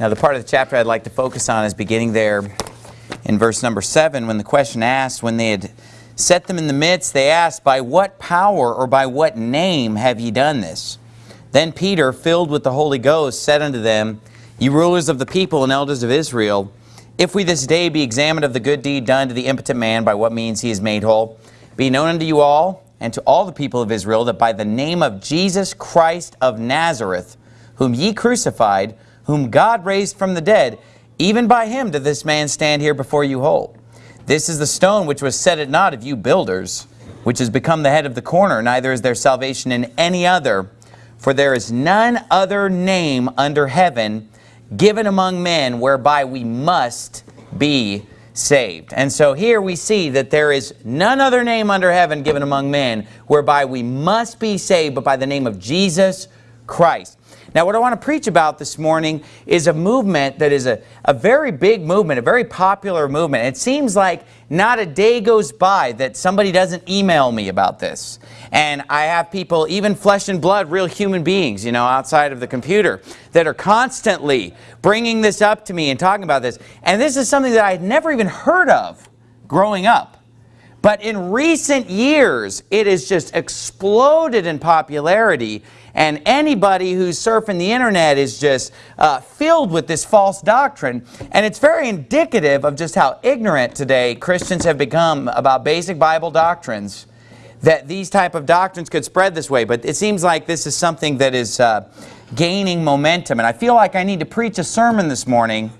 Now the part of the chapter I'd like to focus on is beginning there in verse number 7 when the question asked, when they had set them in the midst, they asked, By what power or by what name have ye done this? Then Peter, filled with the Holy Ghost, said unto them, Ye rulers of the people and elders of Israel, if we this day be examined of the good deed done to the impotent man, by what means he is made whole, be known unto you all, and to all the people of Israel, that by the name of Jesus Christ of Nazareth, whom ye crucified, whom God raised from the dead, even by him did this man stand here before you whole. This is the stone which was set at naught of you builders, which has become the head of the corner, neither is there salvation in any other, for there is none other name under heaven given among men whereby we must be saved. And so here we see that there is none other name under heaven given among men whereby we must be saved but by the name of Jesus Christ. Now what I want to preach about this morning is a movement that is a, a very big movement, a very popular movement. It seems like not a day goes by that somebody doesn't email me about this. And I have people, even flesh and blood, real human beings, you know, outside of the computer, that are constantly bringing this up to me and talking about this. And this is something that I had never even heard of growing up. But in recent years, it has just exploded in popularity and anybody who's surfing the internet is just uh, filled with this false doctrine. And it's very indicative of just how ignorant today Christians have become about basic Bible doctrines that these type of doctrines could spread this way. But it seems like this is something that is uh, gaining momentum. And I feel like I need to preach a sermon this morning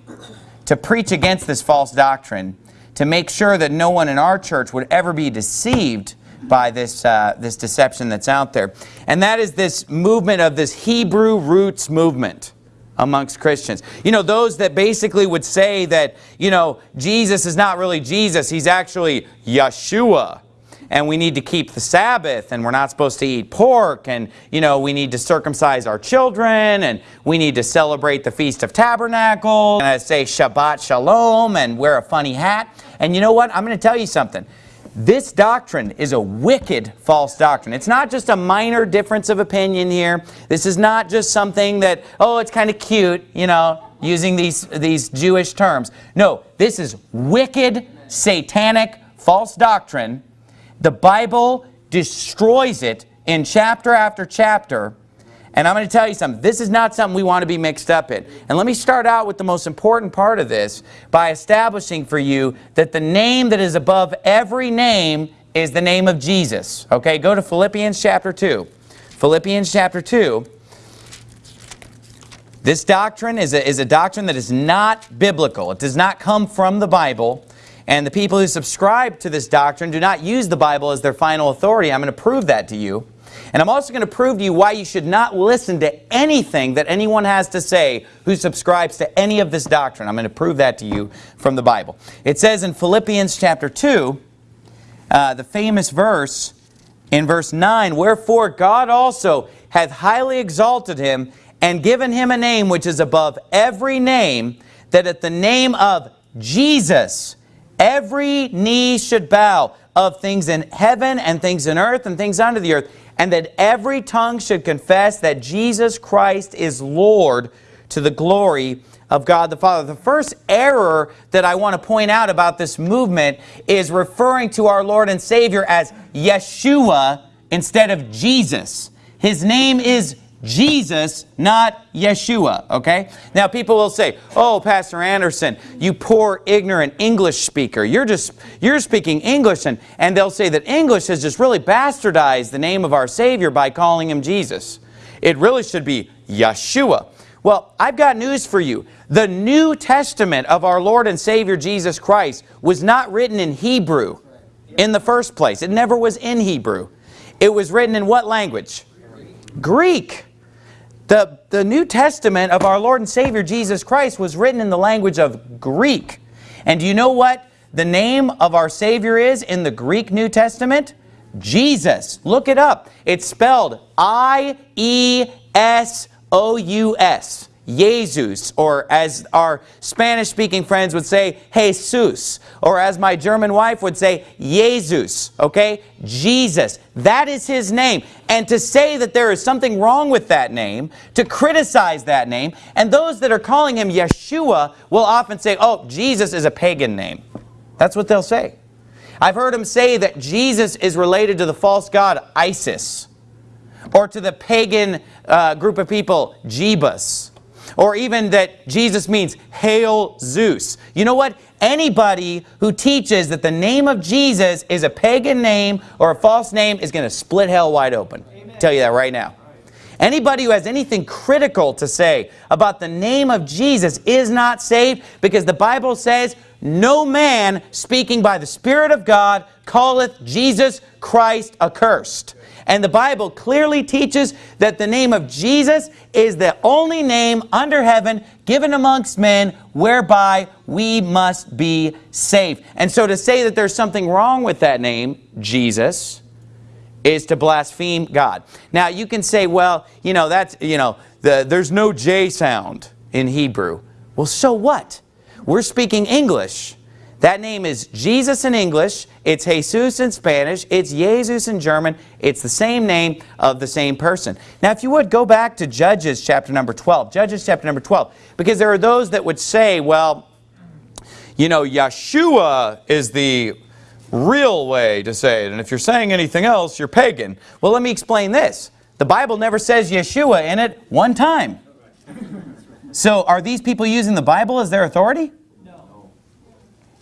to preach against this false doctrine to make sure that no one in our church would ever be deceived by this, uh, this deception that's out there. And that is this movement of this Hebrew roots movement amongst Christians. You know, those that basically would say that, you know, Jesus is not really Jesus, he's actually Yeshua. And we need to keep the Sabbath, and we're not supposed to eat pork, and, you know, we need to circumcise our children, and we need to celebrate the Feast of Tabernacles, and I say Shabbat Shalom, and wear a funny hat. And you know what? I'm going to tell you something. This doctrine is a wicked false doctrine. It's not just a minor difference of opinion here. This is not just something that, oh, it's kind of cute, you know, using these, these Jewish terms. No, this is wicked, satanic, false doctrine. The Bible destroys it in chapter after chapter and I'm going to tell you something. This is not something we want to be mixed up in. And let me start out with the most important part of this by establishing for you that the name that is above every name is the name of Jesus. Okay, go to Philippians chapter 2. Philippians chapter 2. This doctrine is a, is a doctrine that is not biblical. It does not come from the Bible. And the people who subscribe to this doctrine do not use the Bible as their final authority. I'm going to prove that to you. And I'm also going to prove to you why you should not listen to anything that anyone has to say who subscribes to any of this doctrine. I'm going to prove that to you from the Bible. It says in Philippians chapter 2, uh, the famous verse in verse 9, Wherefore God also hath highly exalted him and given him a name which is above every name, that at the name of Jesus every knee should bow of things in heaven and things in earth and things under the earth, and that every tongue should confess that Jesus Christ is Lord to the glory of God the Father. The first error that I want to point out about this movement is referring to our Lord and Savior as Yeshua instead of Jesus. His name is Jesus, not Yeshua, okay? Now people will say, oh, Pastor Anderson, you poor ignorant English speaker. You're just, you're speaking English. And, and they'll say that English has just really bastardized the name of our Savior by calling him Jesus. It really should be Yeshua. Well, I've got news for you. The New Testament of our Lord and Savior Jesus Christ was not written in Hebrew in the first place. It never was in Hebrew. It was written in what language? Greek. The, the New Testament of our Lord and Savior Jesus Christ was written in the language of Greek. And do you know what the name of our Savior is in the Greek New Testament? Jesus. Look it up. It's spelled I-E-S-O-U-S Jesus, or as our Spanish-speaking friends would say, Jesus, or as my German wife would say, Jesus, okay? Jesus, that is his name. And to say that there is something wrong with that name, to criticize that name, and those that are calling him Yeshua will often say, oh, Jesus is a pagan name. That's what they'll say. I've heard them say that Jesus is related to the false god Isis, or to the pagan uh, group of people, Jebus or even that Jesus means Hail Zeus. You know what? Anybody who teaches that the name of Jesus is a pagan name or a false name is going to split hell wide open. Amen. tell you that right now. Anybody who has anything critical to say about the name of Jesus is not saved because the Bible says, no man speaking by the Spirit of God calleth Jesus Christ accursed. And the Bible clearly teaches that the name of Jesus is the only name under heaven given amongst men whereby we must be saved. And so to say that there's something wrong with that name, Jesus, is to blaspheme God. Now you can say, well, you know, that's, you know, the, there's no J sound in Hebrew. Well, so what? We're speaking English. That name is Jesus in English, it's Jesus in Spanish, it's Jesus in German, it's the same name of the same person. Now if you would, go back to Judges chapter number 12, Judges chapter number 12, because there are those that would say, well, you know, Yeshua is the real way to say it, and if you're saying anything else, you're pagan. Well, let me explain this. The Bible never says Yeshua in it one time. So are these people using the Bible as their authority?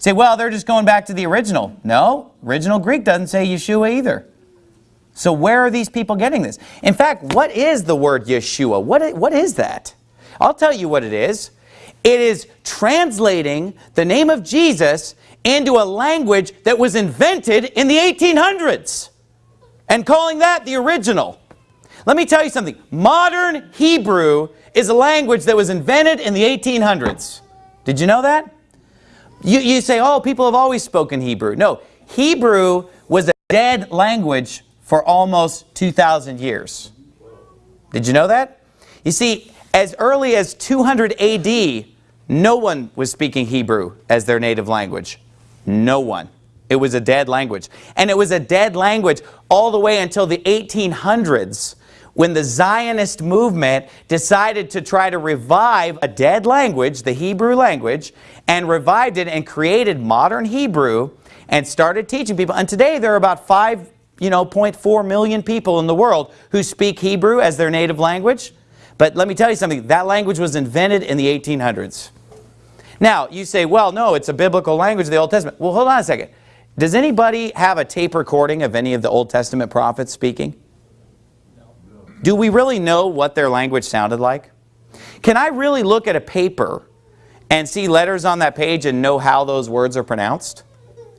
Say, well, they're just going back to the original. No, original Greek doesn't say Yeshua either. So where are these people getting this? In fact, what is the word Yeshua? What, what is that? I'll tell you what it is. It is translating the name of Jesus into a language that was invented in the 1800s and calling that the original. Let me tell you something. Modern Hebrew is a language that was invented in the 1800s. Did you know that? You, you say, oh, people have always spoken Hebrew. No, Hebrew was a dead language for almost 2,000 years. Did you know that? You see, as early as 200 AD, no one was speaking Hebrew as their native language. No one. It was a dead language. And it was a dead language all the way until the 1800s when the Zionist movement decided to try to revive a dead language, the Hebrew language, and revived it and created modern Hebrew and started teaching people. And today there are about 5, you know, 0.4 million people in the world who speak Hebrew as their native language. But let me tell you something, that language was invented in the 1800s. Now, you say, well, no, it's a biblical language of the Old Testament. Well, hold on a second. Does anybody have a tape recording of any of the Old Testament prophets speaking? Do we really know what their language sounded like? Can I really look at a paper and see letters on that page and know how those words are pronounced?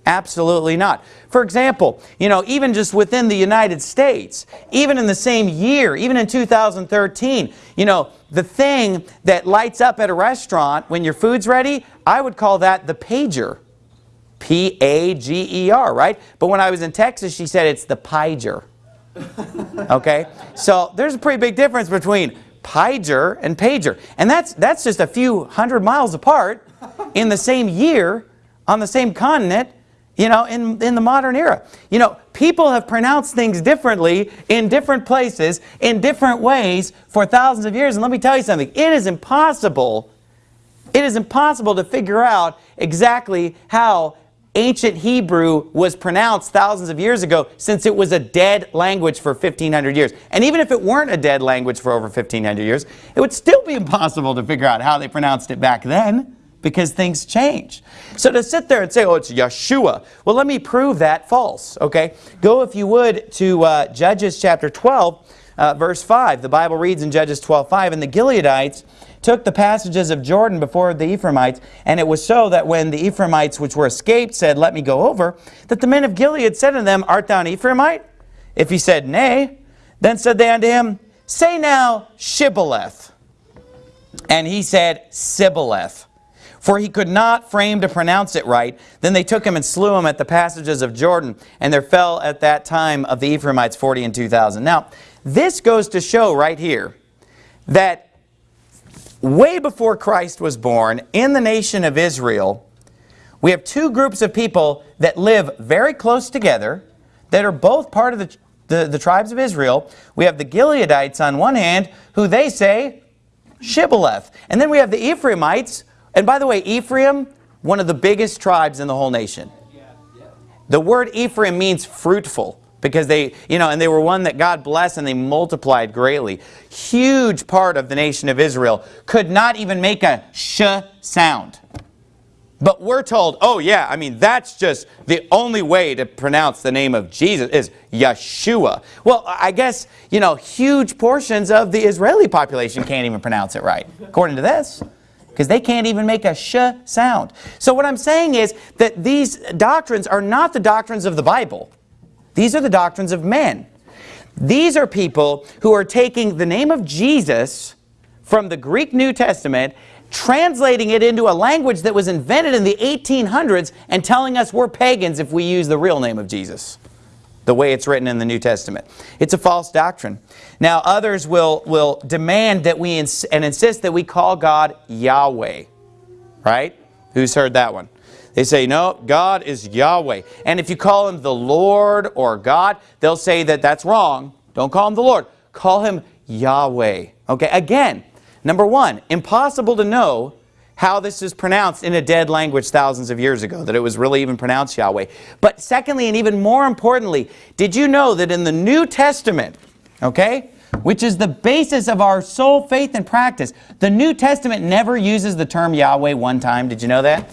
Absolutely not. For example, you know, even just within the United States, even in the same year, even in 2013, you know, the thing that lights up at a restaurant when your food's ready, I would call that the pager. P-A-G-E-R, right? But when I was in Texas, she said it's the pager. Okay? So there's a pretty big difference between pager and pager. And that's, that's just a few hundred miles apart in the same year on the same continent you know, in, in the modern era. You know, people have pronounced things differently in different places, in different ways for thousands of years. And let me tell you something, it is impossible, it is impossible to figure out exactly how ancient Hebrew was pronounced thousands of years ago since it was a dead language for 1,500 years. And even if it weren't a dead language for over 1,500 years, it would still be impossible to figure out how they pronounced it back then because things change. So to sit there and say, oh, it's Yeshua, well, let me prove that false, okay? Go, if you would, to uh, Judges chapter 12, uh, verse 5. The Bible reads in Judges 12, 5, And the Gileadites took the passages of Jordan before the Ephraimites, and it was so that when the Ephraimites which were escaped said, Let me go over, that the men of Gilead said unto them, Art thou an Ephraimite? If he said, Nay, then said they unto him, Say now, Shibboleth. And he said, Sibboleth. For he could not frame to pronounce it right. Then they took him and slew him at the passages of Jordan, and there fell at that time of the Ephraimites 40 and 2,000. Now, this goes to show right here that way before Christ was born, in the nation of Israel, we have two groups of people that live very close together, that are both part of the, the, the tribes of Israel. We have the Gileadites on one hand, who they say, Shibboleth. And then we have the Ephraimites, and by the way, Ephraim, one of the biggest tribes in the whole nation. The word Ephraim means fruitful because they, you know, and they were one that God blessed and they multiplied greatly. Huge part of the nation of Israel could not even make a sh sound. But we're told, oh yeah, I mean, that's just the only way to pronounce the name of Jesus is Yeshua. Well, I guess, you know, huge portions of the Israeli population can't even pronounce it right, according to this because they can't even make a sh sound. So what I'm saying is that these doctrines are not the doctrines of the Bible. These are the doctrines of men. These are people who are taking the name of Jesus from the Greek New Testament, translating it into a language that was invented in the 1800s and telling us we're pagans if we use the real name of Jesus the way it's written in the New Testament. It's a false doctrine. Now others will, will demand that we ins and insist that we call God Yahweh. Right? Who's heard that one? They say, no, God is Yahweh. And if you call him the Lord or God, they'll say that that's wrong. Don't call him the Lord. Call him Yahweh. Okay, again, number one, impossible to know how this is pronounced in a dead language thousands of years ago, that it was really even pronounced Yahweh. But secondly, and even more importantly, did you know that in the New Testament, okay, which is the basis of our sole faith and practice, the New Testament never uses the term Yahweh one time. Did you know that?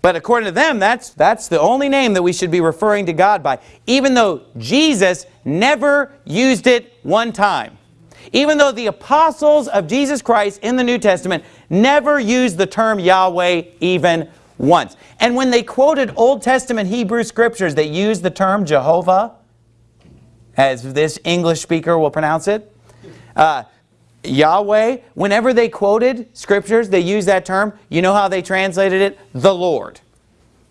But according to them, that's, that's the only name that we should be referring to God by, even though Jesus never used it one time. Even though the apostles of Jesus Christ in the New Testament never used the term Yahweh even once. And when they quoted Old Testament Hebrew scriptures that used the term Jehovah, as this English speaker will pronounce it, uh, Yahweh, whenever they quoted scriptures, they used that term. You know how they translated it? The Lord.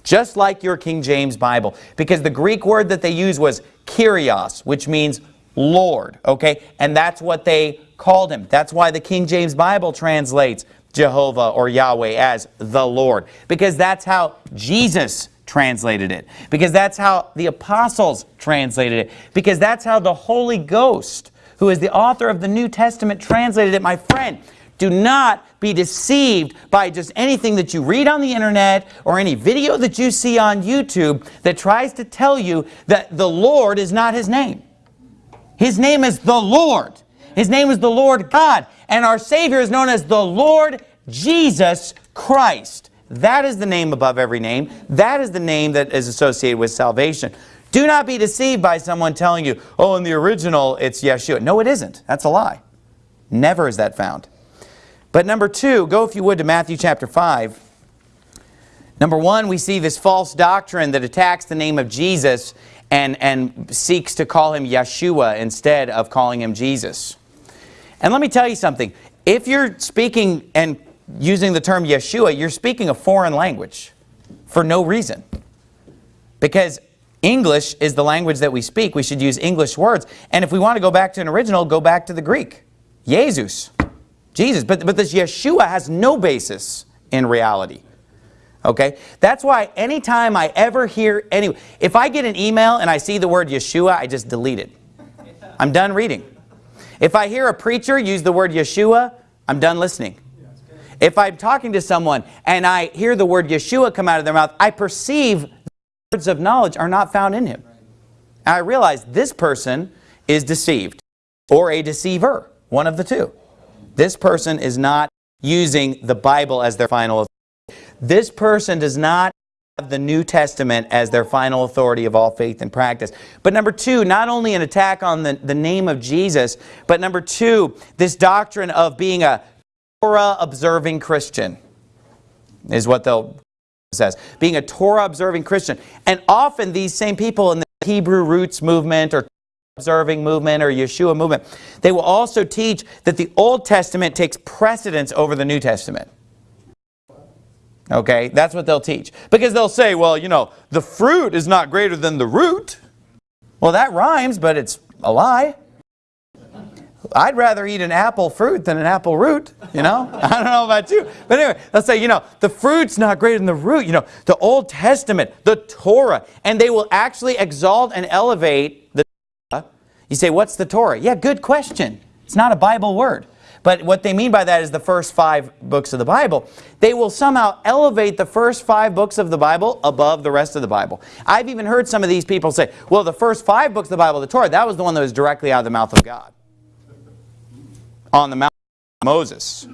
Just like your King James Bible. Because the Greek word that they used was Kyrios, which means Lord, okay? And that's what they called him. That's why the King James Bible translates Jehovah or Yahweh as the Lord. Because that's how Jesus translated it. Because that's how the apostles translated it. Because that's how the Holy Ghost, who is the author of the New Testament, translated it. My friend, do not be deceived by just anything that you read on the internet or any video that you see on YouTube that tries to tell you that the Lord is not his name. His name is the Lord. His name is the Lord God. And our Savior is known as the Lord Jesus Christ. That is the name above every name. That is the name that is associated with salvation. Do not be deceived by someone telling you, oh, in the original, it's Yeshua. No, it isn't. That's a lie. Never is that found. But number two, go if you would to Matthew chapter 5. Number one, we see this false doctrine that attacks the name of Jesus and, and seeks to call him Yeshua instead of calling him Jesus. And let me tell you something. If you're speaking and using the term Yeshua, you're speaking a foreign language for no reason. Because English is the language that we speak. We should use English words. And if we want to go back to an original, go back to the Greek. Jesus. Jesus. But, but this Yeshua has no basis in reality. Okay? That's why anytime I ever hear any, if I get an email and I see the word Yeshua, I just delete it. I'm done reading. If I hear a preacher use the word Yeshua, I'm done listening. If I'm talking to someone and I hear the word Yeshua come out of their mouth, I perceive words of knowledge are not found in him. And I realize this person is deceived or a deceiver, one of the two. This person is not using the Bible as their final this person does not have the New Testament as their final authority of all faith and practice. But number two, not only an attack on the, the name of Jesus, but number two, this doctrine of being a Torah-observing Christian is what they'll says. Being a Torah-observing Christian. And often these same people in the Hebrew roots movement or observing movement or Yeshua movement, they will also teach that the Old Testament takes precedence over the New Testament. Okay, that's what they'll teach. Because they'll say, well, you know, the fruit is not greater than the root. Well, that rhymes, but it's a lie. I'd rather eat an apple fruit than an apple root, you know? I don't know about you. But anyway, let's say, you know, the fruit's not greater than the root. You know, the Old Testament, the Torah, and they will actually exalt and elevate the Torah. You say, what's the Torah? Yeah, good question. It's not a Bible word. But what they mean by that is the first five books of the Bible. They will somehow elevate the first five books of the Bible above the rest of the Bible. I've even heard some of these people say, well, the first five books of the Bible, the Torah, that was the one that was directly out of the mouth of God. On the of Moses.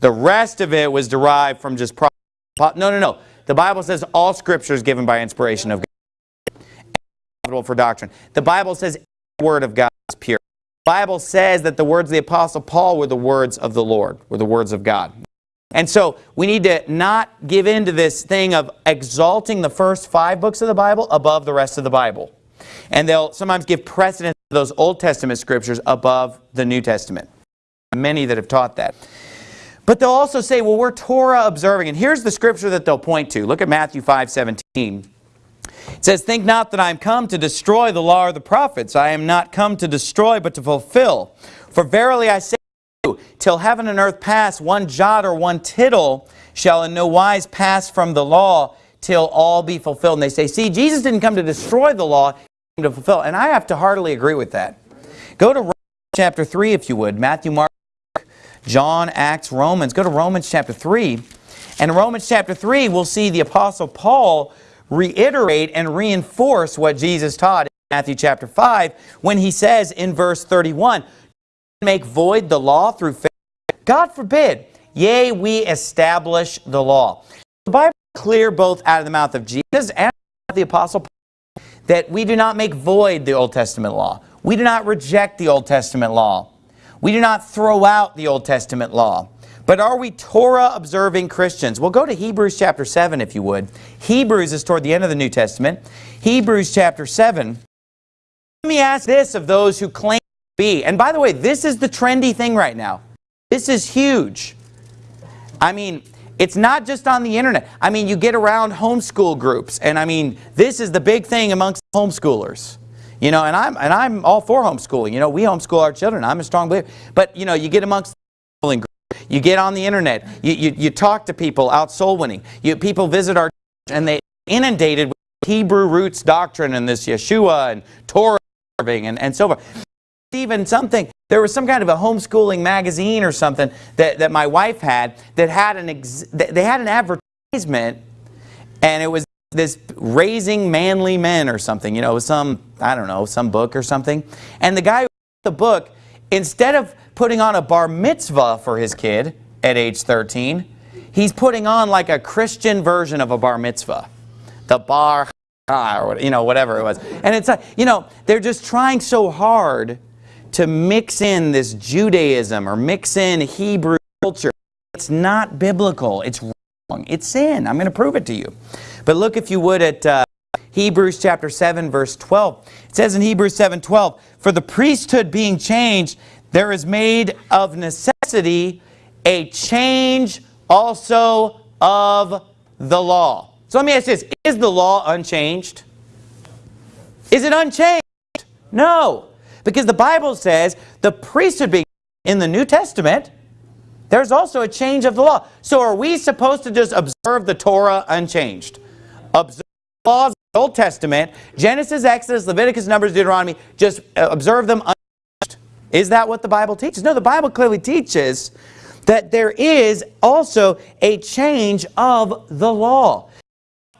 The rest of it was derived from just... No, no, no. The Bible says all Scripture is given by inspiration of God. for doctrine. The Bible says every word of God is pure. Bible says that the words of the Apostle Paul were the words of the Lord, were the words of God. And so we need to not give in to this thing of exalting the first five books of the Bible above the rest of the Bible. And they'll sometimes give precedence to those Old Testament scriptures above the New Testament. Many that have taught that. But they'll also say, well, we're Torah observing. And here's the scripture that they'll point to. Look at Matthew 5, 17. It says, Think not that I am come to destroy the law or the prophets. I am not come to destroy, but to fulfill. For verily I say to you, till heaven and earth pass, one jot or one tittle shall in no wise pass from the law till all be fulfilled. And they say, see, Jesus didn't come to destroy the law, he came to fulfill. And I have to heartily agree with that. Go to Romans chapter 3, if you would. Matthew, Mark, John, Acts, Romans. Go to Romans chapter 3. And in Romans chapter 3, we'll see the Apostle Paul reiterate and reinforce what Jesus taught in Matthew chapter 5 when he says in verse 31, make void the law through faith? God forbid. Yea, we establish the law. The Bible is clear both out of the mouth of Jesus and the Apostle Paul that we do not make void the Old Testament law. We do not reject the Old Testament law. We do not throw out the Old Testament law. But are we Torah-observing Christians? Well, go to Hebrews chapter 7 if you would. Hebrews is toward the end of the New Testament. Hebrews chapter 7. Let me ask this of those who claim to be. And by the way, this is the trendy thing right now. This is huge. I mean, it's not just on the internet. I mean, you get around homeschool groups. And I mean, this is the big thing amongst homeschoolers. You know, and I'm, and I'm all for homeschooling. You know, we homeschool our children. I'm a strong believer. But, you know, you get amongst the homeschooling. You get on the internet. You, you, you talk to people out soul winning. You, people visit our church and they inundated with Hebrew roots doctrine and this Yeshua and Torah and, and so forth. Even something, there was some kind of a homeschooling magazine or something that, that my wife had that had an, ex, they had an advertisement and it was this raising manly men or something, you know, some, I don't know, some book or something. And the guy who the book, instead of putting on a bar mitzvah for his kid at age 13. He's putting on like a Christian version of a bar mitzvah. The bar, or you know, whatever it was. And it's like, you know, they're just trying so hard to mix in this Judaism or mix in Hebrew culture. It's not biblical. It's wrong. It's sin. I'm going to prove it to you. But look, if you would, at uh, Hebrews chapter 7, verse 12. It says in Hebrews 7, 12, For the priesthood being changed, there is made of necessity a change also of the law. So let me ask this, is the law unchanged? Is it unchanged? No, because the Bible says the priesthood being in the New Testament, there's also a change of the law. So are we supposed to just observe the Torah unchanged? Observe the laws of the Old Testament, Genesis, Exodus, Leviticus, Numbers, Deuteronomy, just uh, observe them is that what the Bible teaches? No, the Bible clearly teaches that there is also a change of the law.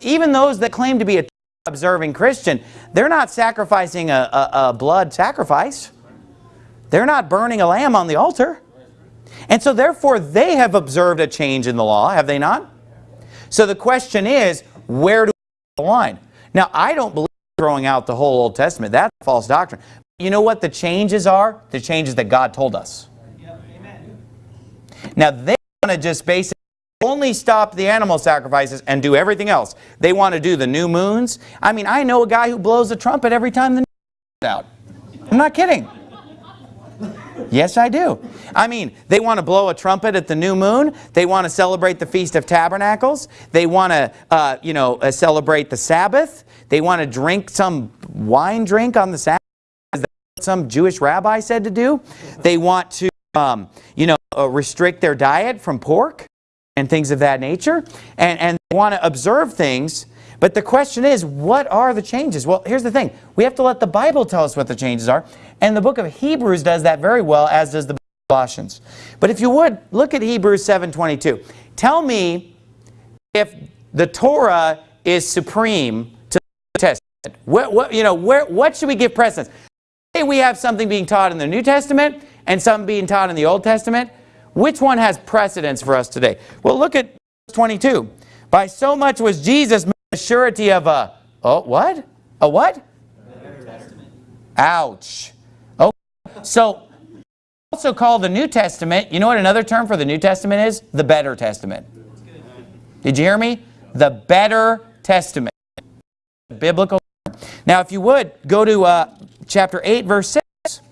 Even those that claim to be a observing Christian, they're not sacrificing a, a, a blood sacrifice. They're not burning a lamb on the altar. And so therefore they have observed a change in the law, have they not? So the question is, where do we draw the line? Now, I don't believe throwing out the whole Old Testament. That's false doctrine. You know what the changes are? The changes that God told us. Now they want to just basically only stop the animal sacrifices and do everything else. They want to do the new moons. I mean, I know a guy who blows a trumpet every time the new out. I'm not kidding. Yes, I do. I mean, they want to blow a trumpet at the new moon. They want to celebrate the Feast of Tabernacles. They want to, uh, you know, uh, celebrate the Sabbath. They want to drink some wine drink on the Sabbath some Jewish rabbi said to do. They want to, um, you know, uh, restrict their diet from pork and things of that nature. And, and they want to observe things. But the question is, what are the changes? Well, here's the thing. We have to let the Bible tell us what the changes are. And the book of Hebrews does that very well, as does the book of Colossians. But if you would, look at Hebrews 7.22. Tell me if the Torah is supreme to the Testament. What, what, you know, where, what should we give precedence? Say we have something being taught in the New Testament and something being taught in the Old Testament. Which one has precedence for us today? Well, look at verse 22. By so much was Jesus the surety of a, oh, what? A what? Ouch. Oh, so also called the New Testament, you know what another term for the New Testament is? The better testament. Did you hear me? The better testament. Biblical. Now, if you would, go to uh, chapter 8, verse 6.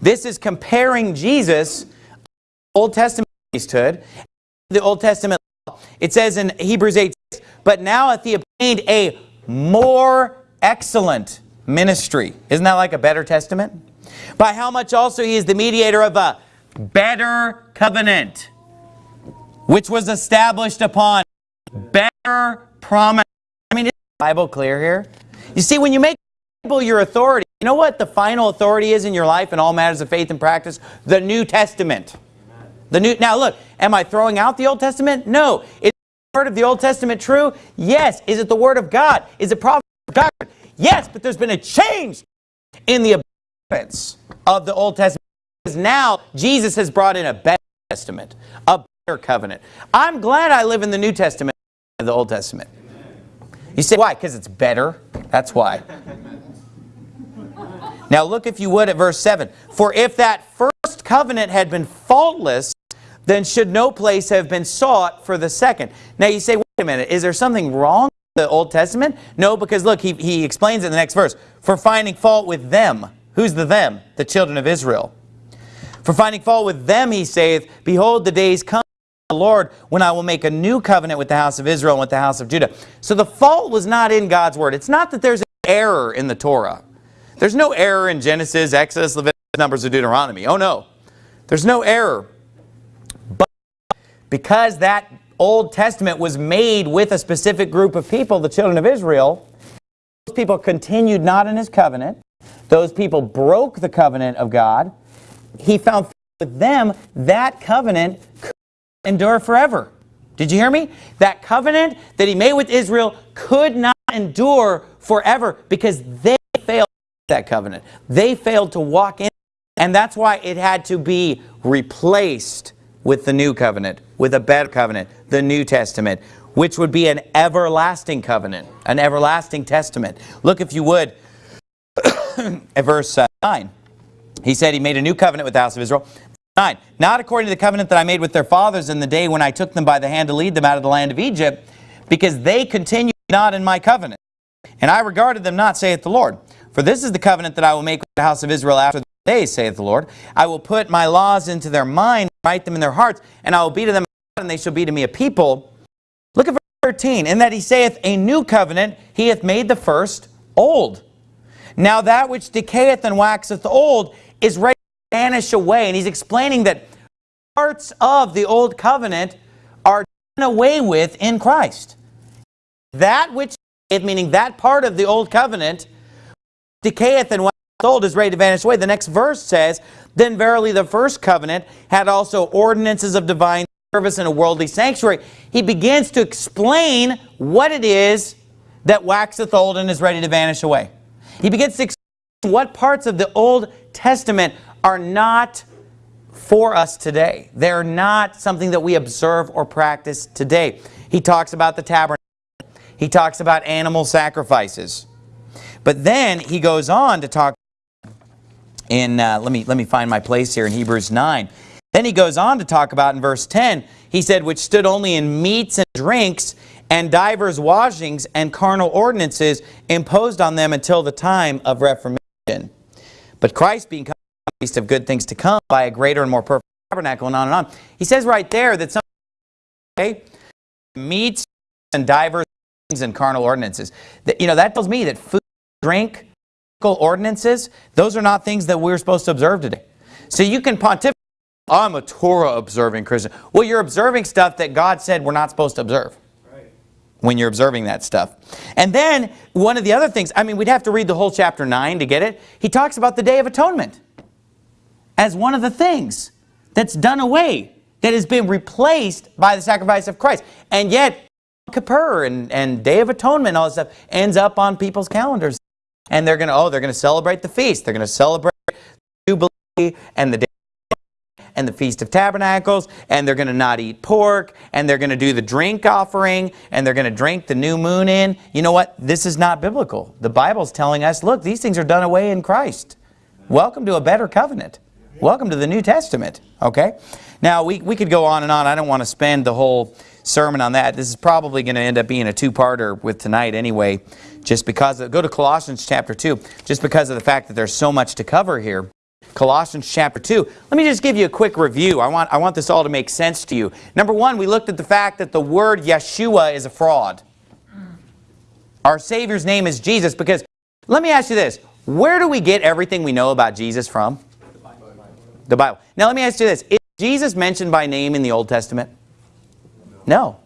This is comparing Jesus, Old Testament priesthood, the Old Testament law. It says in Hebrews 8, but now hath he obtained a more excellent ministry. Isn't that like a better testament? By how much also he is the mediator of a better covenant, which was established upon better promise. I mean, is the Bible clear here? You see, when you make Bible your authority, you know what the final authority is in your life in all matters of faith and practice? The New Testament. The new. Now look, am I throwing out the Old Testament? No. The of the Old Testament true? Yes. Is it the word of God? Is it prophet? Yes, but there's been a change in the abundance of the Old Testament. Because now Jesus has brought in a better testament, a better covenant. I'm glad I live in the New Testament of the Old Testament. You say, why? Because it's better. That's why. Now look, if you would, at verse 7. For if that first covenant had been faultless, then should no place have been sought for the second. Now you say, wait a minute, is there something wrong with the Old Testament? No, because look, he, he explains in the next verse. For finding fault with them. Who's the them? The children of Israel. For finding fault with them, he saith, Behold, the days come, the Lord, when I will make a new covenant with the house of Israel and with the house of Judah. So the fault was not in God's word. It's not that there's an error in the Torah. There's no error in Genesis, Exodus, Leviticus, Numbers, or Deuteronomy. Oh no. There's no error. Because that Old Testament was made with a specific group of people, the children of Israel, those people continued not in his covenant. Those people broke the covenant of God. He found with them that covenant could endure forever. Did you hear me? That covenant that he made with Israel could not endure forever because they failed that covenant. They failed to walk in. And that's why it had to be replaced with the new covenant, with a better covenant, the New Testament, which would be an everlasting covenant, an everlasting testament. Look, if you would, at verse uh, 9. He said he made a new covenant with the house of Israel. 9. Not according to the covenant that I made with their fathers in the day when I took them by the hand to lead them out of the land of Egypt, because they continued not in my covenant. And I regarded them not, saith the Lord. For this is the covenant that I will make with the house of Israel after the days, saith the Lord. I will put my laws into their mind, write them in their hearts, and I will be to them and they shall be to me a people. Look at verse 13. In that he saith, a new covenant, he hath made the first old. Now that which decayeth and waxeth old is ready to vanish away. And he's explaining that parts of the old covenant are done away with in Christ. That which, meaning that part of the old covenant, decayeth and waxeth old is ready to vanish away. The next verse says, Then verily the first covenant had also ordinances of divine service in a worldly sanctuary. He begins to explain what it is that waxeth old and is ready to vanish away. He begins to explain what parts of the Old Testament are not for us today. They're not something that we observe or practice today. He talks about the tabernacle. He talks about animal sacrifices. But then he goes on to talk in, uh, let, me, let me find my place here in Hebrews 9. Then he goes on to talk about in verse 10, he said, which stood only in meats and drinks and divers washings and carnal ordinances imposed on them until the time of Reformation. But Christ being the priest of good things to come by a greater and more perfect tabernacle and on and on. He says right there that some okay, meats and divers things and carnal ordinances. That, you know, that tells me that food, drink, ordinances, those are not things that we're supposed to observe today. So you can pontificate, I'm a Torah observing Christian. Well, you're observing stuff that God said we're not supposed to observe when you're observing that stuff. And then one of the other things, I mean, we'd have to read the whole chapter 9 to get it. He talks about the Day of Atonement as one of the things that's done away, that has been replaced by the sacrifice of Christ. And yet, Kippur and, and Day of Atonement, all this stuff, ends up on people's calendars. And they're going to, oh, they're going to celebrate the feast. They're going to celebrate Jubilee and the Day and the Feast of Tabernacles, and they're going to not eat pork, and they're going to do the drink offering, and they're going to drink the new moon in. You know what? This is not biblical. The Bible's telling us, look, these things are done away in Christ. Welcome to a better covenant. Welcome to the New Testament, okay? Now, we, we could go on and on. I don't want to spend the whole sermon on that. This is probably going to end up being a two-parter with tonight anyway, just because, of, go to Colossians chapter 2, just because of the fact that there's so much to cover here. Colossians chapter 2. Let me just give you a quick review. I want, I want this all to make sense to you. Number one, we looked at the fact that the word Yeshua is a fraud. Our Savior's name is Jesus because, let me ask you this, where do we get everything we know about Jesus from? The Bible. Now let me ask you this, is Jesus mentioned by name in the Old Testament? No.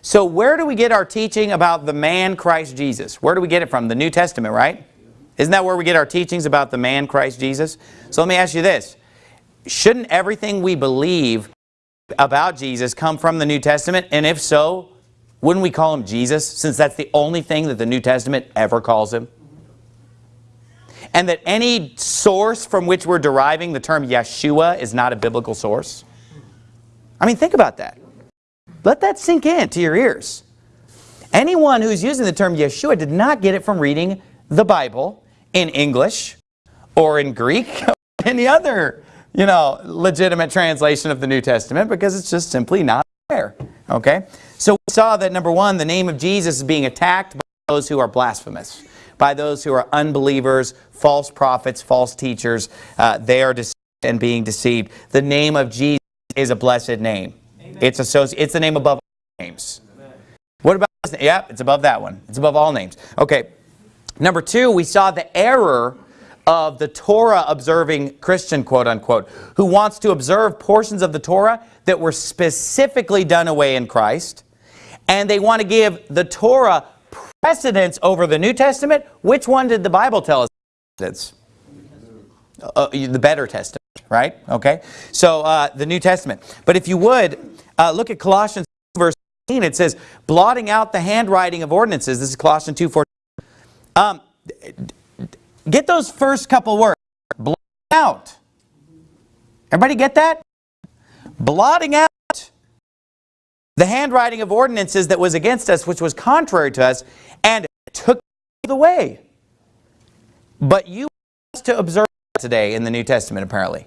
So where do we get our teaching about the man Christ Jesus? Where do we get it from? The New Testament, right? Isn't that where we get our teachings about the man Christ Jesus? So let me ask you this. Shouldn't everything we believe about Jesus come from the New Testament? And if so, wouldn't we call him Jesus since that's the only thing that the New Testament ever calls him? And that any source from which we're deriving the term Yeshua is not a biblical source? I mean, think about that. Let that sink in to your ears. Anyone who's using the term Yeshua did not get it from reading the Bible in English or in Greek or any other, you know, legitimate translation of the New Testament because it's just simply not there. Okay? So we saw that number one, the name of Jesus is being attacked by those who are blasphemous, by those who are unbelievers, false prophets, false teachers. Uh, they are deceived and being deceived. The name of Jesus is a blessed name. Amen. It's associated, it's the name above all names. Amen. What about this? Yeah, it's above that one. It's above all names. Okay. Number two, we saw the error of the Torah observing Christian, quote unquote, who wants to observe portions of the Torah that were specifically done away in Christ. And they want to give the Torah precedence over the New Testament. Which one did the Bible tell us? It's uh, the better testament, right? Okay. So uh, the New Testament. But if you would, uh, look at Colossians verse 18. It says, blotting out the handwriting of ordinances. This is Colossians 2, 14. Um, get those first couple words. Blotting out. Everybody get that? Blotting out the handwriting of ordinances that was against us, which was contrary to us, and took the way. But you to observe today in the New Testament, apparently.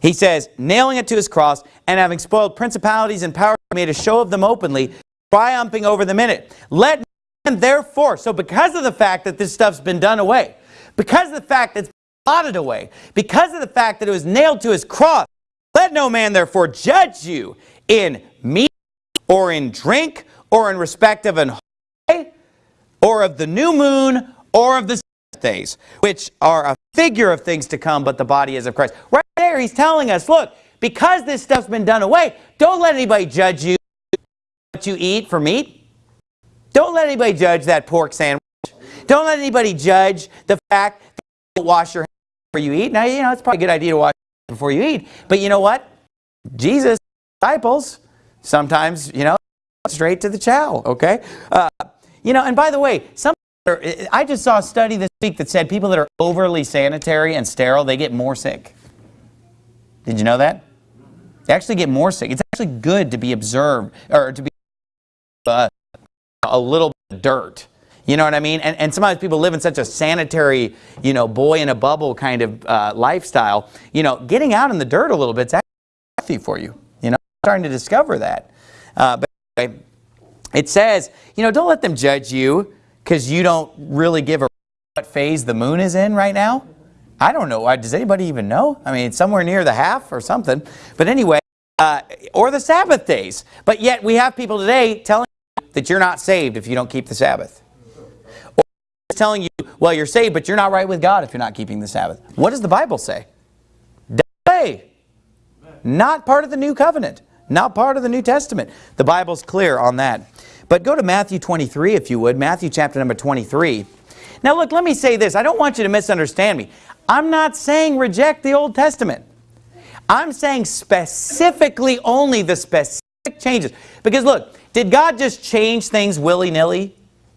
He says, nailing it to his cross, and having spoiled principalities and powers, made a show of them openly, triumphing over them in it. Let and therefore, so because of the fact that this stuff's been done away, because of the fact that it's blotted away, because of the fact that it was nailed to his cross, let no man therefore judge you in or in drink or in respect of an holiday or of the new moon or of the days, which are a figure of things to come, but the body is of Christ. Right there, he's telling us, look, because this stuff's been done away, don't let anybody judge you what you eat for meat. Don't let anybody judge that pork sandwich. Don't let anybody judge the fact that you don't wash your hands before you eat. Now, you know, it's probably a good idea to wash before you eat. But you know what? Jesus' disciples sometimes, you know, straight to the chow, okay? Uh, you know, and by the way, some I just saw a study this week that said people that are overly sanitary and sterile, they get more sick. Did you know that? They actually get more sick. It's actually good to be observed, or to be uh, a little dirt. You know what I mean? And, and sometimes people live in such a sanitary, you know, boy in a bubble kind of uh, lifestyle. You know, getting out in the dirt a little bit actually healthy for you. You starting to discover that. Uh, but anyway, it says, you know, don't let them judge you because you don't really give a what phase the moon is in right now. I don't know. Does anybody even know? I mean, somewhere near the half or something. But anyway, uh, or the Sabbath days. But yet we have people today telling that you're not saved if you don't keep the Sabbath. Or telling you well, you're saved, but you're not right with God if you're not keeping the Sabbath. What does the Bible say? Not part of the new covenant. Not part of the New Testament. The Bible's clear on that. But go to Matthew 23 if you would. Matthew chapter number 23. Now look, let me say this. I don't want you to misunderstand me. I'm not saying reject the Old Testament. I'm saying specifically only the specific changes. Because look, did God just change things willy-nilly?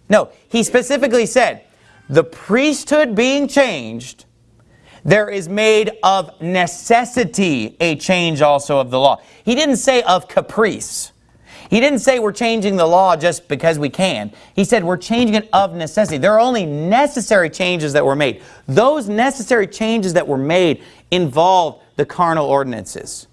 No, he specifically said, the priesthood being changed, there is made of necessity a change also of the law. He didn't say of caprice. He didn't say we're changing the law just because we can. He said we're changing it of necessity. There are only necessary changes that were made. Those necessary changes that were made involved the carnal ordinances,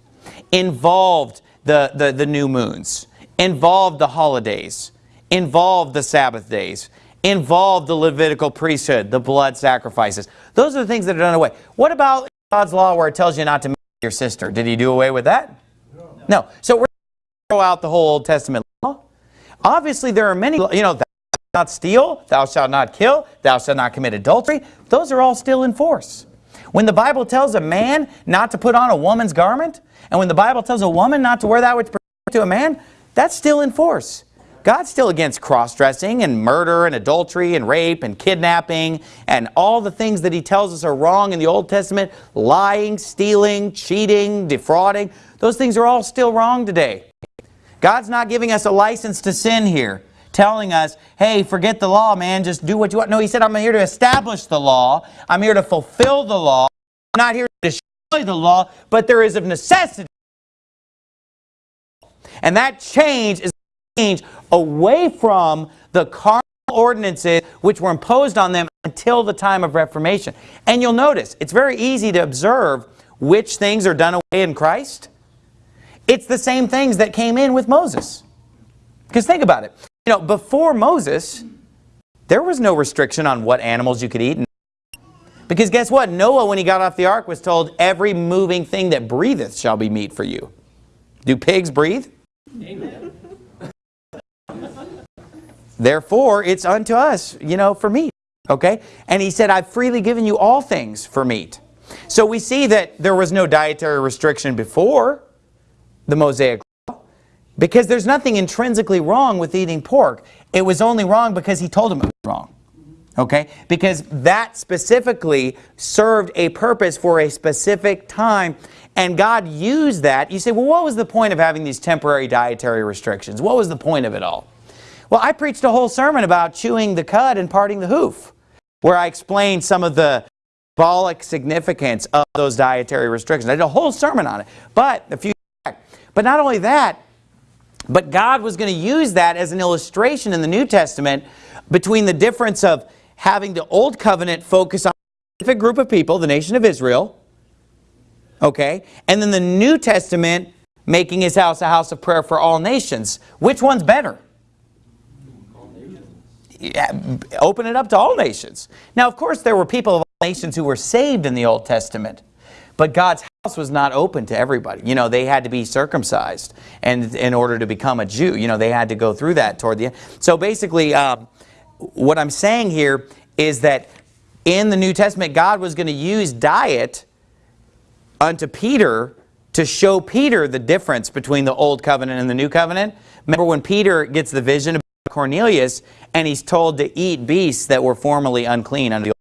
involved the, the, the new moons, involved the holidays, involved the Sabbath days, involved the Levitical priesthood, the blood sacrifices. Those are the things that are done away. What about God's law where it tells you not to marry your sister? Did he do away with that? No. no. So we're throw out the whole Old Testament law. Obviously, there are many, you know, thou shalt not steal, thou shalt not kill, thou shalt not commit adultery. Those are all still in force. When the Bible tells a man not to put on a woman's garment, and when the Bible tells a woman not to wear that which pertains to a man, that's still in force. God's still against cross-dressing and murder and adultery and rape and kidnapping and all the things that he tells us are wrong in the Old Testament, lying, stealing, cheating, defrauding. Those things are all still wrong today. God's not giving us a license to sin here, telling us, hey, forget the law, man, just do what you want. No, he said, I'm here to establish the law. I'm here to fulfill the law. I'm not here to destroy the law, but there is of necessity. And that change is change away from the carnal ordinances which were imposed on them until the time of Reformation. And you'll notice, it's very easy to observe which things are done away in Christ it's the same things that came in with Moses. Because think about it. You know, before Moses, there was no restriction on what animals you could eat. Because guess what? Noah, when he got off the ark, was told, every moving thing that breatheth shall be meat for you. Do pigs breathe? Amen. Therefore, it's unto us, you know, for meat. Okay? And he said, I've freely given you all things for meat. So we see that there was no dietary restriction before the Mosaic Law because there's nothing intrinsically wrong with eating pork. It was only wrong because he told him it was wrong. Okay? Because that specifically served a purpose for a specific time and God used that. You say, well, what was the point of having these temporary dietary restrictions? What was the point of it all? Well, I preached a whole sermon about chewing the cud and parting the hoof, where I explained some of the symbolic significance of those dietary restrictions. I did a whole sermon on it. But a few but not only that, but God was going to use that as an illustration in the New Testament between the difference of having the Old Covenant focus on a specific group of people, the nation of Israel, okay, and then the New Testament making his house a house of prayer for all nations. Which one's better? Yeah, open it up to all nations. Now, of course, there were people of all nations who were saved in the Old Testament. But God's house was not open to everybody. You know, they had to be circumcised and in order to become a Jew. You know, they had to go through that toward the end. So basically, um, what I'm saying here is that in the New Testament, God was going to use diet unto Peter to show Peter the difference between the Old Covenant and the New Covenant. Remember when Peter gets the vision of Cornelius and he's told to eat beasts that were formerly unclean under the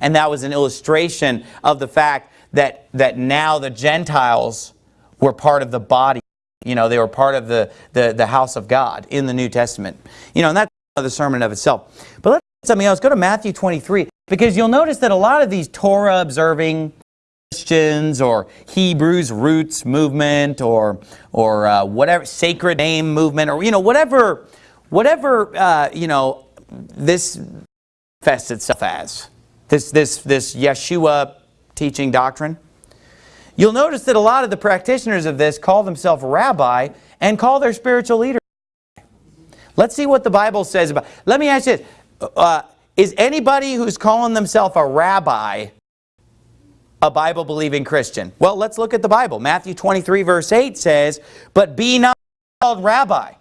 and that was an illustration of the fact that, that now the Gentiles were part of the body. You know, they were part of the, the, the house of God in the New Testament. You know, and that's the sermon of itself. But let's something else. Go to Matthew 23. Because you'll notice that a lot of these Torah-observing Christians or Hebrews roots movement or or uh, whatever sacred name movement or you know whatever whatever uh, you know this fests itself as this this this Yeshua teaching doctrine. You'll notice that a lot of the practitioners of this call themselves rabbi and call their spiritual leader. Let's see what the Bible says about Let me ask you this. Uh, is anybody who's calling themselves a rabbi a Bible-believing Christian? Well, let's look at the Bible. Matthew 23 verse 8 says, But be not called rabbi.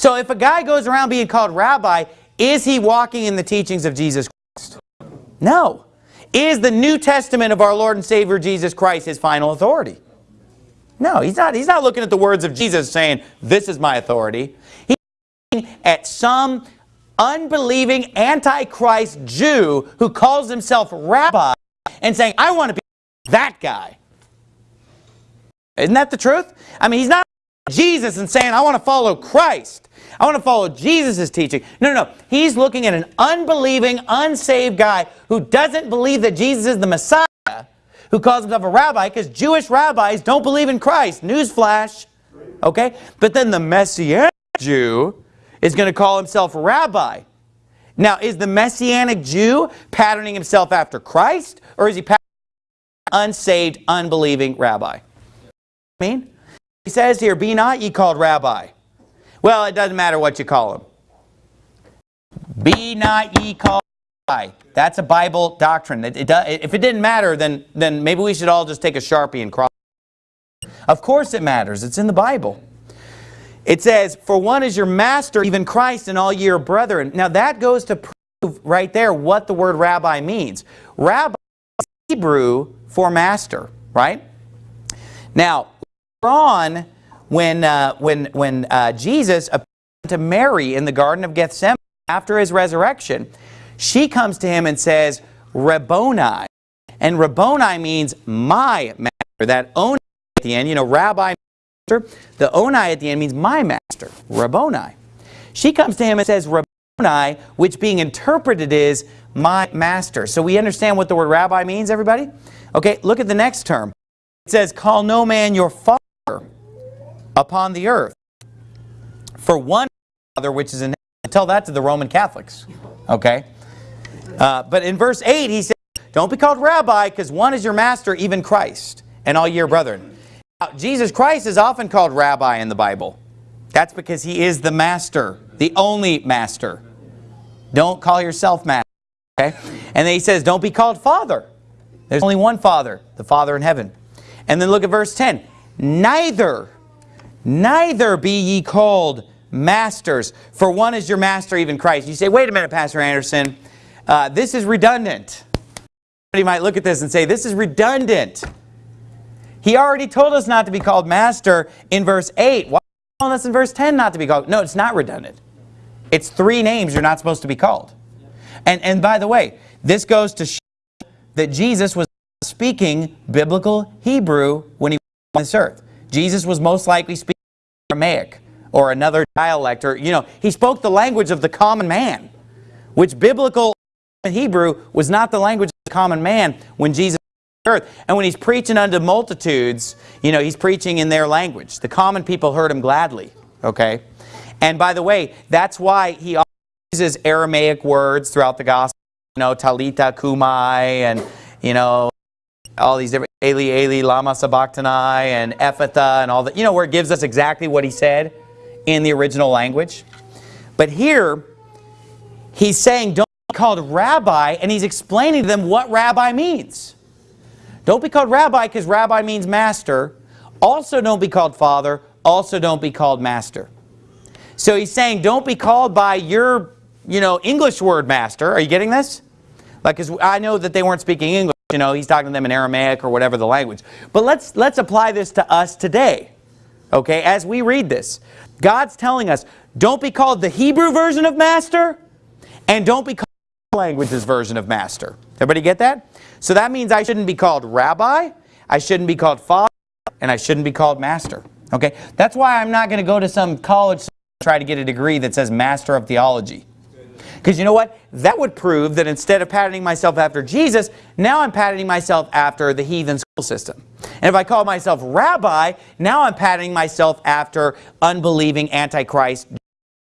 So if a guy goes around being called rabbi, is he walking in the teachings of Jesus Christ? No. Is the New Testament of our Lord and Savior Jesus Christ his final authority? No, he's not, he's not looking at the words of Jesus saying, this is my authority. He's looking at some unbelieving antichrist Jew who calls himself rabbi and saying, I want to be that guy. Isn't that the truth? I mean, he's not Jesus and saying, I want to follow Christ. I want to follow Jesus' teaching. No, no, no. He's looking at an unbelieving, unsaved guy who doesn't believe that Jesus is the Messiah, who calls himself a rabbi, because Jewish rabbis don't believe in Christ. Newsflash. Okay? But then the Messianic Jew is going to call himself a rabbi. Now, is the Messianic Jew patterning himself after Christ, or is he patterning unsaved, unbelieving rabbi? I mean, he says here, be not ye called rabbi. Well, it doesn't matter what you call him. Be not ye called rabbi. That's a Bible doctrine. It, it if it didn't matter, then, then maybe we should all just take a Sharpie and cross. Of course it matters. It's in the Bible. It says, for one is your master, even Christ, and all ye are brethren. Now that goes to prove right there what the word rabbi means. Rabbi is Hebrew for master, right? Now, on, when, uh, when, when uh, Jesus appeared to Mary in the Garden of Gethsemane after his resurrection, she comes to him and says, Rabboni. And Rabboni means my master. That oni at the end, you know, rabbi, master. The oni at the end means my master, Rabboni. She comes to him and says, Rabboni, which being interpreted is my master. So we understand what the word rabbi means, everybody? Okay, look at the next term. It says, call no man your father upon the earth. For one Father which is in heaven. Tell that to the Roman Catholics. Okay? Uh, but in verse 8 he says, Don't be called rabbi because one is your master, even Christ, and all your brethren. Now, Jesus Christ is often called rabbi in the Bible. That's because he is the master, the only master. Don't call yourself master. Okay? And then he says, don't be called father. There's only one father, the Father in heaven. And then look at verse 10. Neither Neither be ye called masters, for one is your master, even Christ. You say, wait a minute, Pastor Anderson, uh, this is redundant. Somebody might look at this and say, this is redundant. He already told us not to be called master in verse 8. Why telling us in verse 10 not to be called? No, it's not redundant. It's three names you're not supposed to be called. And, and by the way, this goes to show that Jesus was speaking biblical Hebrew when he was on this earth. Jesus was most likely speaking Aramaic or another dialect or, you know, he spoke the language of the common man, which biblical Hebrew was not the language of the common man when Jesus earth. And when he's preaching unto multitudes, you know, he's preaching in their language. The common people heard him gladly, okay? And by the way, that's why he uses Aramaic words throughout the gospel, you know, Talitha cumi and, you know, all these different Eli Eli Lama Sabachthani and Ephphatha, and all that, you know, where it gives us exactly what he said in the original language. But here, he's saying don't be called rabbi, and he's explaining to them what rabbi means. Don't be called rabbi because rabbi means master. Also don't be called father. Also don't be called master. So he's saying don't be called by your, you know, English word master. Are you getting this? Like, because I know that they weren't speaking English. You know, he's talking to them in Aramaic or whatever the language. But let's, let's apply this to us today. Okay, as we read this. God's telling us, don't be called the Hebrew version of master, and don't be called language's version of master. Everybody get that? So that means I shouldn't be called rabbi, I shouldn't be called father, and I shouldn't be called master. Okay, that's why I'm not going to go to some college try to get a degree that says master of theology. Because you know what? That would prove that instead of patterning myself after Jesus, now I'm patterning myself after the heathen school system. And if I call myself rabbi, now I'm patterning myself after unbelieving antichrist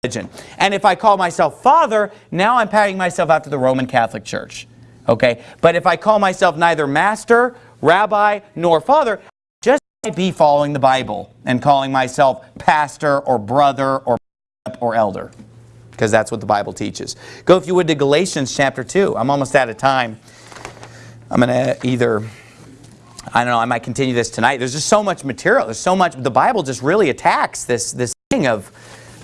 religion. And if I call myself father, now I'm patterning myself after the Roman Catholic Church. Okay? But if I call myself neither master, rabbi, nor father, just be following the Bible and calling myself pastor or brother or or elder because that's what the Bible teaches. Go, if you would, to Galatians chapter 2. I'm almost out of time. I'm going to either, I don't know, I might continue this tonight. There's just so much material. There's so much, the Bible just really attacks this, this thing of,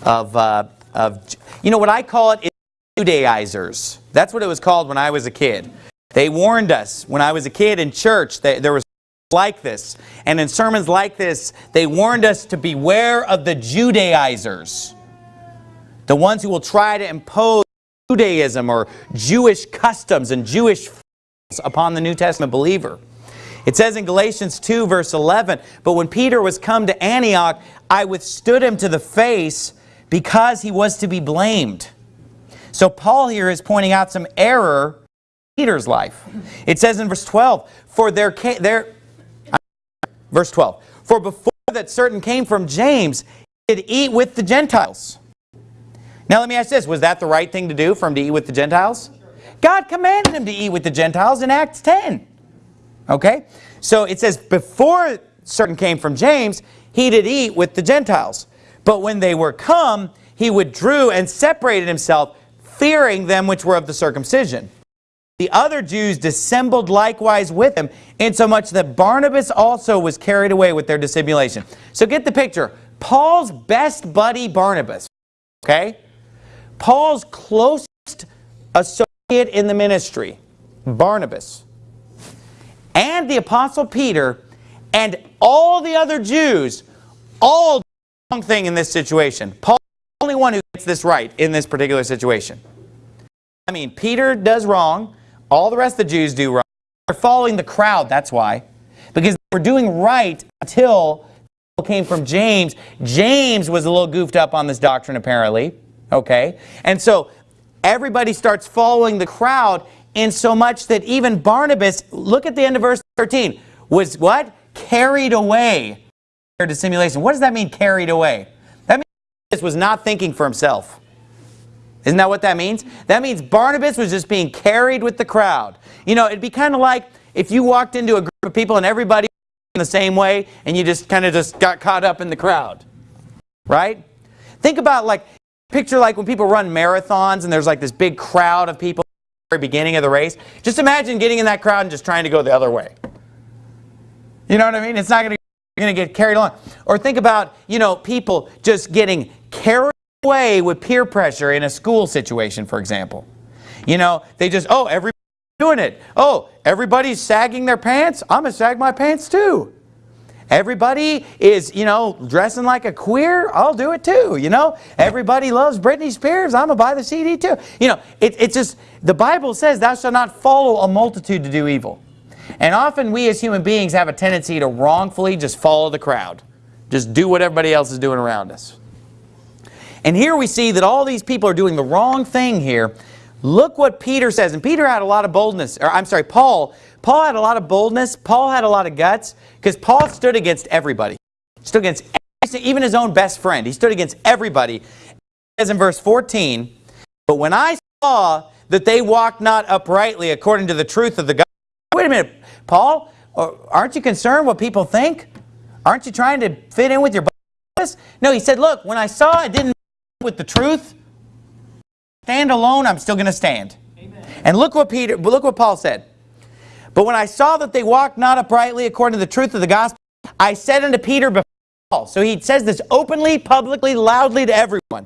of, uh, of, you know, what I call it is Judaizers. That's what it was called when I was a kid. They warned us. When I was a kid in church, that there was like this. And in sermons like this, they warned us to beware of the Judaizers. The ones who will try to impose Judaism or Jewish customs and Jewish upon the New Testament believer. It says in Galatians 2 verse 11, But when Peter was come to Antioch, I withstood him to the face because he was to be blamed. So Paul here is pointing out some error in Peter's life. It says in verse 12, For there came, there, verse 12, For before that certain came from James, he did eat with the Gentiles. Now let me ask this, was that the right thing to do for him to eat with the Gentiles? God commanded him to eat with the Gentiles in Acts 10. Okay? So it says, before certain came from James, he did eat with the Gentiles. But when they were come, he withdrew and separated himself, fearing them which were of the circumcision. The other Jews dissembled likewise with him, insomuch that Barnabas also was carried away with their dissimulation. So get the picture. Paul's best buddy Barnabas, okay? Paul's closest associate in the ministry, Barnabas, and the Apostle Peter, and all the other Jews, all do the wrong thing in this situation. Paul is the only one who gets this right in this particular situation. I mean, Peter does wrong. All the rest of the Jews do wrong. They're following the crowd, that's why. Because they were doing right until came from James. James was a little goofed up on this doctrine, apparently. Okay? And so everybody starts following the crowd in so much that even Barnabas, look at the end of verse 13, was what? Carried away their simulation. What does that mean, carried away? That means Barnabas was not thinking for himself. Isn't that what that means? That means Barnabas was just being carried with the crowd. You know, it'd be kind of like if you walked into a group of people and everybody in the same way and you just kind of just got caught up in the crowd. Right? Think about like, picture like when people run marathons and there's like this big crowd of people at the beginning of the race. Just imagine getting in that crowd and just trying to go the other way. You know what I mean? It's not going to going to get carried along. Or think about, you know, people just getting carried away with peer pressure in a school situation, for example. You know, they just, oh, everybody's doing it. Oh, everybody's sagging their pants. I'm going to sag my pants too. Everybody is, you know, dressing like a queer. I'll do it too, you know. Everybody loves Britney Spears. I'm going to buy the CD too. You know, it, it's just, the Bible says, thou shalt not follow a multitude to do evil. And often we as human beings have a tendency to wrongfully just follow the crowd. Just do what everybody else is doing around us. And here we see that all these people are doing the wrong thing here. Look what Peter says. And Peter had a lot of boldness. Or I'm sorry, Paul. Paul had a lot of boldness. Paul had a lot of guts. Because Paul stood against everybody. Stood against even his own best friend. He stood against everybody. Says in verse 14, But when I saw that they walked not uprightly according to the truth of the gospel. Wait a minute, Paul, uh, aren't you concerned what people think? Aren't you trying to fit in with your boss? No, he said, look, when I saw it didn't with the truth, stand alone, I'm still going to stand. Amen. And look what Peter, look what Paul said. But when I saw that they walked not uprightly according to the truth of the gospel, I said unto Peter before all. so he says this openly, publicly, loudly to everyone.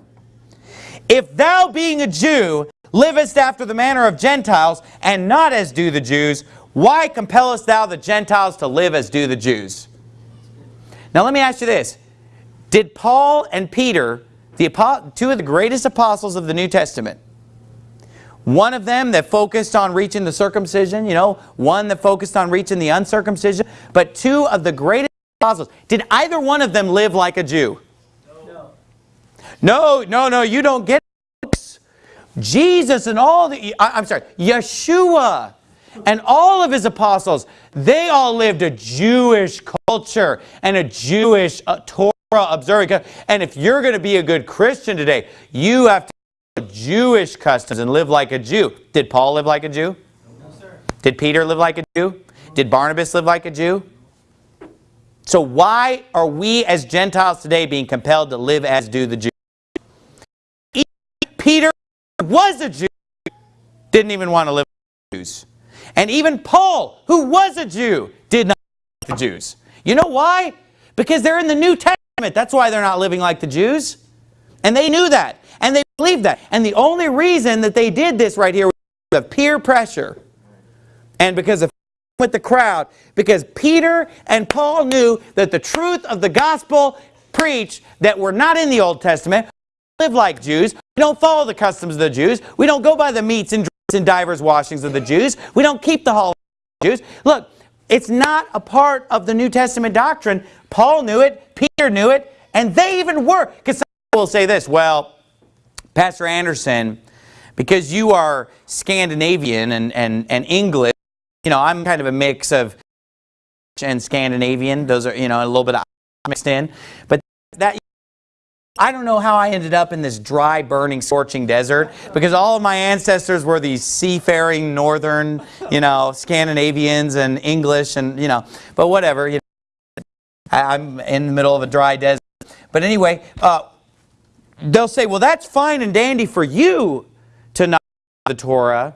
If thou being a Jew livest after the manner of Gentiles, and not as do the Jews, why compellest thou the Gentiles to live as do the Jews? Now let me ask you this. Did Paul and Peter the, two of the greatest apostles of the New Testament. One of them that focused on reaching the circumcision, you know, one that focused on reaching the uncircumcision, but two of the greatest apostles. Did either one of them live like a Jew? No. No, no, no, you don't get it. Jesus and all the, I'm sorry, Yeshua and all of his apostles, they all lived a Jewish culture and a Jewish uh, Torah observing. And if you're going to be a good Christian today, you have to Jewish customs and live like a Jew. Did Paul live like a Jew? No, sir. Did Peter live like a Jew? Did Barnabas live like a Jew? So why are we as Gentiles today being compelled to live as do the Jews? Peter was a Jew, didn't even want to live like Jews. And even Paul, who was a Jew, did not like the Jews. You know why? Because they're in the New Testament. That's why they're not living like the Jews. And they knew that. And they believed that. And the only reason that they did this right here was of peer pressure. and because of with the crowd, because Peter and Paul knew that the truth of the gospel preached that we're not in the Old Testament, live like Jews, we don't follow the customs of the Jews, we don't go by the meats and drinks and divers washings of the Jews, we don't keep the holidays of the Jews. Look, it's not a part of the New Testament doctrine. Paul knew it, Peter knew it, and they even were. Because some people will say this, well, Pastor Anderson, because you are Scandinavian and, and, and English, you know, I'm kind of a mix of and Scandinavian. Those are, you know, a little bit of mixed in. But that, I don't know how I ended up in this dry, burning, scorching desert because all of my ancestors were these seafaring northern, you know, Scandinavians and English and, you know, but whatever. You know, I'm in the middle of a dry desert. But anyway, uh, they'll say, well, that's fine and dandy for you to not the Torah.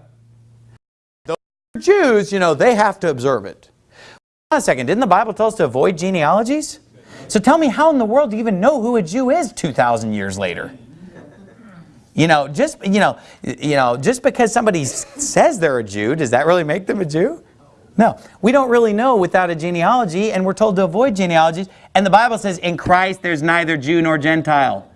Those Jews, you know, they have to observe it. Hold on a second, didn't the Bible tell us to avoid genealogies? So tell me how in the world do you even know who a Jew is 2,000 years later? You know, just, you know, you know, just because somebody says they're a Jew, does that really make them a Jew? No, we don't really know without a genealogy, and we're told to avoid genealogies. And the Bible says, in Christ there's neither Jew nor Gentile.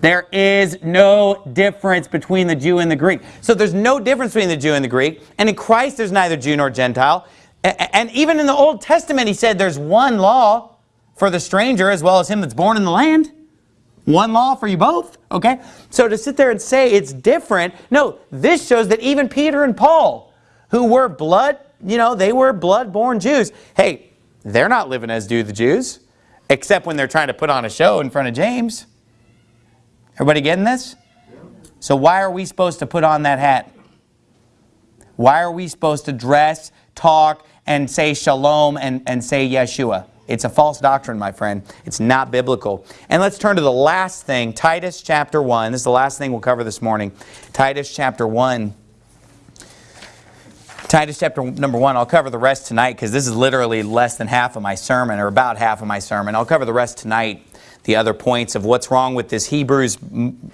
There is no difference between the Jew and the Greek. So there's no difference between the Jew and the Greek. And in Christ, there's neither Jew nor Gentile. And even in the Old Testament, he said there's one law for the stranger as well as him that's born in the land. One law for you both, okay? So to sit there and say it's different, no, this shows that even Peter and Paul, who were blood, you know, they were blood-born Jews. Hey, they're not living as do the Jews, except when they're trying to put on a show in front of James. Everybody getting this? So why are we supposed to put on that hat? Why are we supposed to dress, talk, and say shalom and, and say Yeshua? It's a false doctrine, my friend. It's not biblical. And let's turn to the last thing, Titus chapter 1. This is the last thing we'll cover this morning. Titus chapter 1. Titus chapter number 1. I'll cover the rest tonight because this is literally less than half of my sermon, or about half of my sermon. I'll cover the rest tonight the other points of what's wrong with this Hebrews,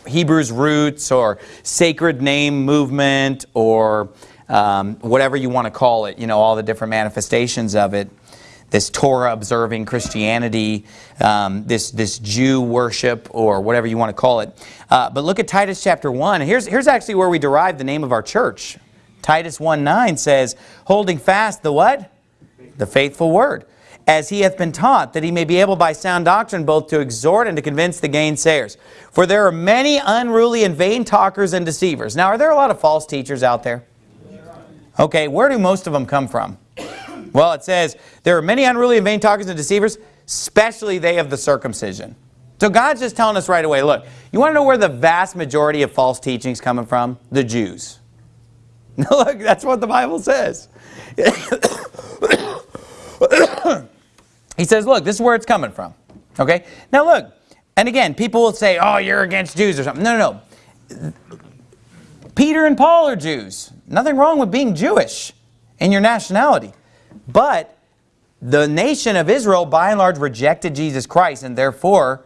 Hebrews roots or sacred name movement or um, whatever you want to call it, you know, all the different manifestations of it. This Torah observing Christianity, um, this, this Jew worship or whatever you want to call it. Uh, but look at Titus chapter 1. Here's, here's actually where we derive the name of our church. Titus 1.9 says, holding fast the what? The faithful word as he hath been taught, that he may be able by sound doctrine both to exhort and to convince the gainsayers. For there are many unruly and vain talkers and deceivers. Now, are there a lot of false teachers out there? Okay, where do most of them come from? Well, it says, there are many unruly and vain talkers and deceivers, especially they of the circumcision. So God's just telling us right away, look, you want to know where the vast majority of false teachings coming from? The Jews. look, that's what the Bible says. He says, look, this is where it's coming from. Okay? Now look, and again, people will say, oh, you're against Jews or something. No, no, no. Peter and Paul are Jews. Nothing wrong with being Jewish in your nationality. But the nation of Israel, by and large, rejected Jesus Christ, and therefore,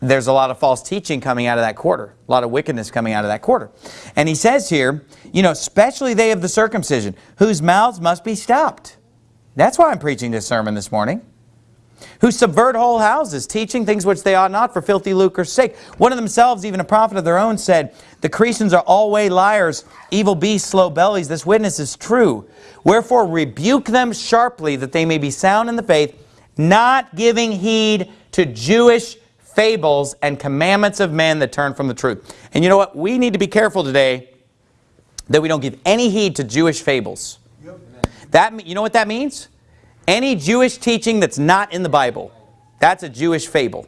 there's a lot of false teaching coming out of that quarter. A lot of wickedness coming out of that quarter. And he says here, you know, especially they of the circumcision, whose mouths must be stopped. That's why I'm preaching this sermon this morning who subvert whole houses, teaching things which they ought not for filthy lucre's sake. One of themselves, even a prophet of their own, said, The Cretans are always liars, evil beasts, slow bellies. This witness is true. Wherefore rebuke them sharply, that they may be sound in the faith, not giving heed to Jewish fables and commandments of men that turn from the truth. And you know what? We need to be careful today that we don't give any heed to Jewish fables. That, you know what that means? Any Jewish teaching that's not in the Bible, that's a Jewish fable.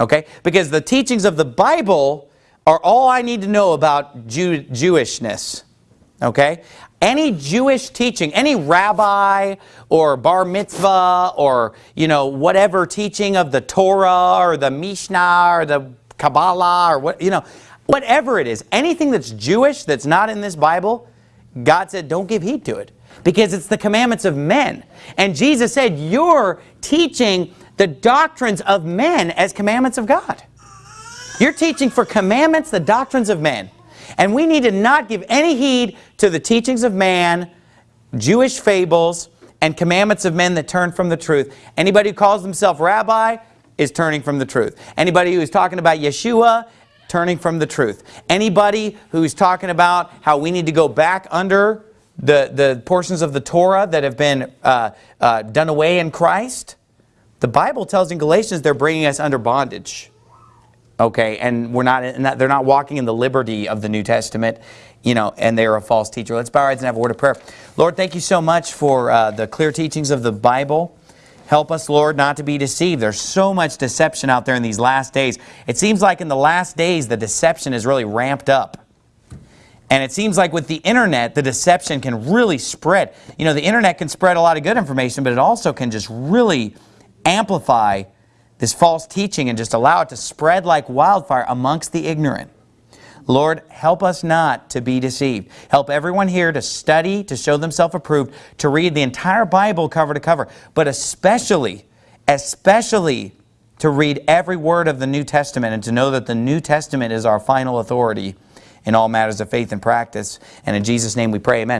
Okay? Because the teachings of the Bible are all I need to know about Jew Jewishness. Okay? Any Jewish teaching, any rabbi or bar mitzvah or, you know, whatever teaching of the Torah or the Mishnah or the Kabbalah or what, you know, whatever it is, anything that's Jewish that's not in this Bible, God said don't give heed to it because it's the commandments of men. And Jesus said, you're teaching the doctrines of men as commandments of God. You're teaching for commandments, the doctrines of men. And we need to not give any heed to the teachings of man Jewish fables and commandments of men that turn from the truth. Anybody who calls themselves rabbi is turning from the truth. Anybody who is talking about Yeshua, turning from the truth. Anybody who's talking about how we need to go back under the, the portions of the Torah that have been uh, uh, done away in Christ, the Bible tells in Galatians they're bringing us under bondage. Okay, and we're not, and they're not walking in the liberty of the New Testament, you know, and they're a false teacher. Let's bow our heads and have a word of prayer. Lord, thank you so much for uh, the clear teachings of the Bible. Help us, Lord, not to be deceived. There's so much deception out there in these last days. It seems like in the last days, the deception is really ramped up. And it seems like with the internet, the deception can really spread. You know, the internet can spread a lot of good information, but it also can just really amplify this false teaching and just allow it to spread like wildfire amongst the ignorant. Lord, help us not to be deceived. Help everyone here to study, to show themselves approved, to read the entire Bible cover to cover, but especially, especially to read every word of the New Testament and to know that the New Testament is our final authority in all matters of faith and practice. And in Jesus' name we pray, amen.